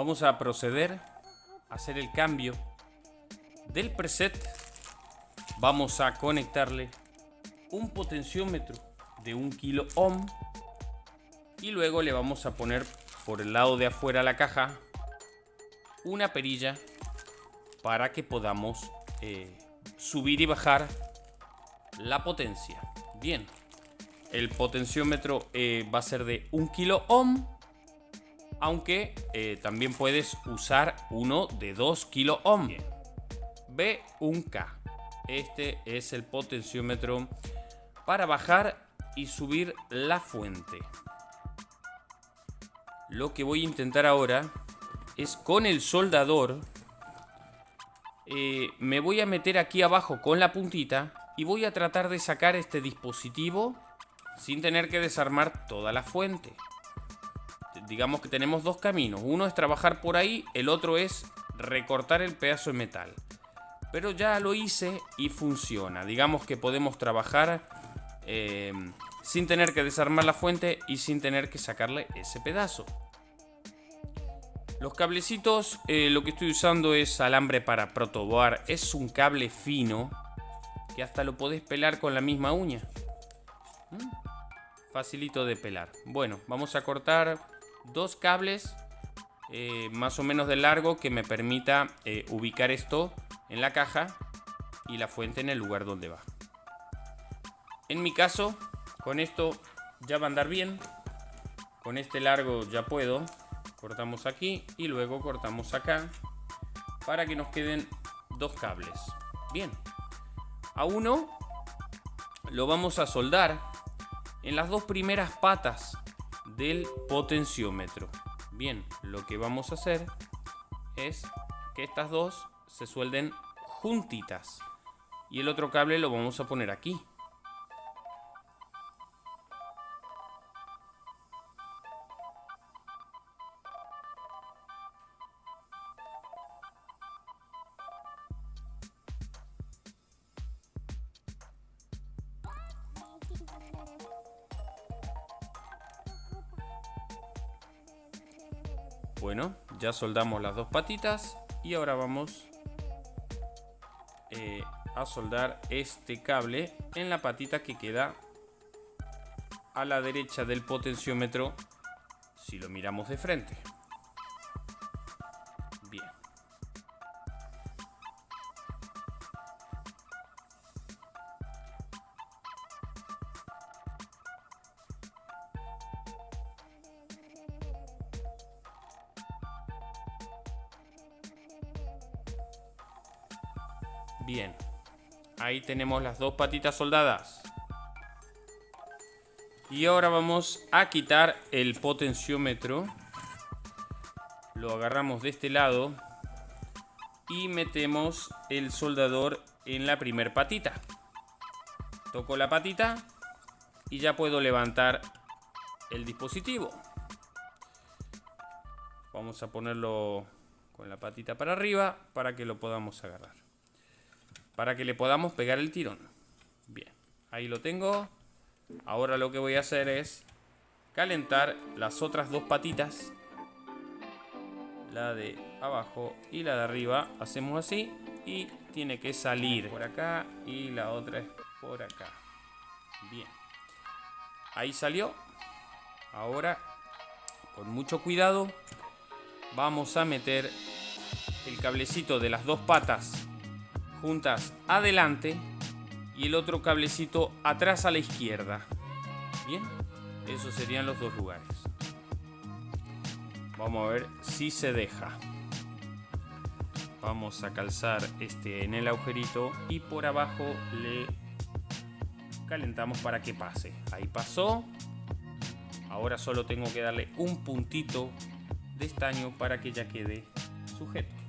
Vamos a proceder a hacer el cambio del preset. Vamos a conectarle un potenciómetro de un kilo ohm y luego le vamos a poner por el lado de afuera la caja una perilla para que podamos eh, subir y bajar la potencia. Bien, el potenciómetro eh, va a ser de 1 kilo ohm, aunque eh, también puedes usar uno de 2 kilo ohm. B1K. Este es el potenciómetro para bajar y subir la fuente. Lo que voy a intentar ahora es con el soldador. Eh, me voy a meter aquí abajo con la puntita y voy a tratar de sacar este dispositivo sin tener que desarmar toda la fuente. Digamos que tenemos dos caminos. Uno es trabajar por ahí, el otro es recortar el pedazo de metal. Pero ya lo hice y funciona. Digamos que podemos trabajar eh, sin tener que desarmar la fuente y sin tener que sacarle ese pedazo. Los cablecitos, eh, lo que estoy usando es alambre para protoboar. Es un cable fino que hasta lo podés pelar con la misma uña. ¿Mm? Facilito de pelar. Bueno, vamos a cortar dos cables eh, más o menos de largo que me permita eh, ubicar esto en la caja y la fuente en el lugar donde va. En mi caso, con esto ya va a andar bien. Con este largo ya puedo cortamos aquí y luego cortamos acá para que nos queden dos cables bien a uno lo vamos a soldar en las dos primeras patas del potenciómetro. Bien lo que vamos a hacer es que estas dos se suelden juntitas. Y el otro cable lo vamos a poner aquí Bueno, ya soldamos las dos patitas y ahora vamos eh, a soldar este cable en la patita que queda a la derecha del potenciómetro si lo miramos de frente. Bien. Ahí tenemos las dos patitas soldadas. Y ahora vamos a quitar el potenciómetro. Lo agarramos de este lado. Y metemos el soldador en la primer patita. Toco la patita. Y ya puedo levantar el dispositivo. Vamos a ponerlo con la patita para arriba para que lo podamos agarrar para que le podamos pegar el tirón. Bien, ahí lo tengo. Ahora lo que voy a hacer es calentar las otras dos patitas. La de abajo y la de arriba. Hacemos así y tiene que salir por acá y la otra es por acá. Bien. Ahí salió. Ahora, con mucho cuidado, vamos a meter el cablecito de las dos patas juntas adelante y el otro cablecito atrás a la izquierda. Bien, esos serían los dos lugares. Vamos a ver si se deja. Vamos a calzar este en el agujerito y por abajo le calentamos para que pase. Ahí pasó. Ahora solo tengo que darle un puntito de estaño para que ya quede sujeto.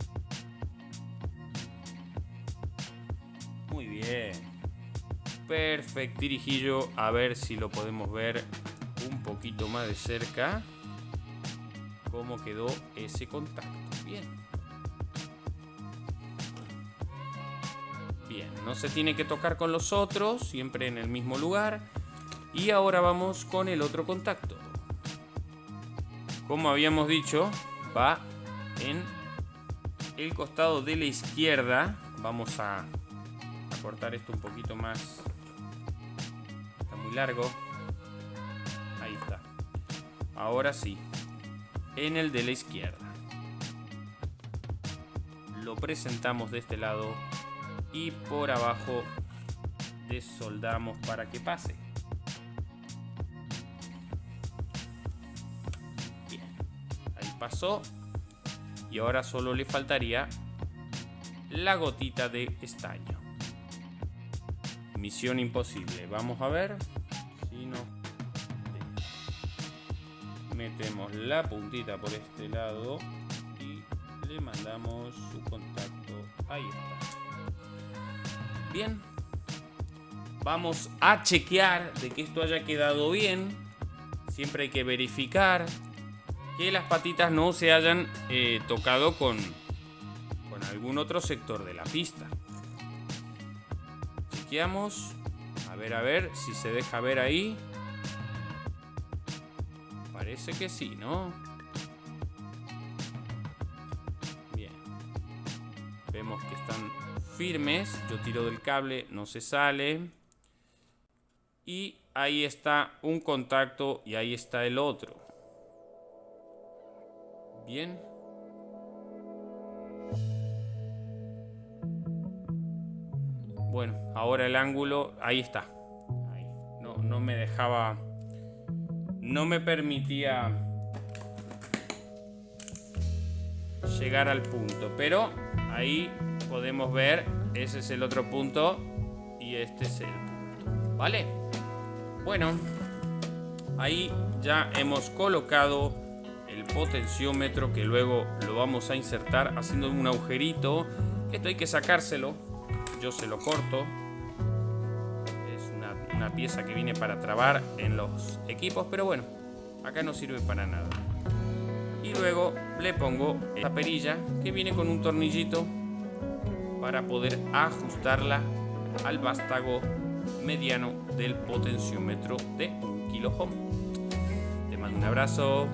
Perfecto, dirijillo. A ver si lo podemos ver un poquito más de cerca. Cómo quedó ese contacto. Bien. Bien, no se tiene que tocar con los otros, siempre en el mismo lugar. Y ahora vamos con el otro contacto. Como habíamos dicho, va en el costado de la izquierda. Vamos a cortar esto un poquito más. Largo. Ahí está. Ahora sí. En el de la izquierda. Lo presentamos de este lado y por abajo desoldamos para que pase. Bien, ahí pasó y ahora solo le faltaría la gotita de estaño. Misión imposible. Vamos a ver metemos la puntita por este lado y le mandamos su contacto. Ahí está. Bien. Vamos a chequear de que esto haya quedado bien. Siempre hay que verificar que las patitas no se hayan eh, tocado con, con algún otro sector de la pista. Chequeamos. A ver, a ver si se deja ver ahí. Parece que sí, ¿no? Bien. Vemos que están firmes. Yo tiro del cable, no se sale. Y ahí está un contacto y ahí está el otro. Bien. Bueno, ahora el ángulo, ahí está. No, no me dejaba... No me permitía llegar al punto. Pero ahí podemos ver, ese es el otro punto y este es el punto. ¿Vale? Bueno, ahí ya hemos colocado el potenciómetro que luego lo vamos a insertar haciendo un agujerito. Esto hay que sacárselo. Yo se lo corto. Una, pieza que viene para trabar en los equipos, pero bueno, acá no sirve para nada. Y luego le pongo esta perilla que viene con un tornillito para poder ajustarla al vástago mediano del potenciómetro de 1 kilo Te mando un abrazo.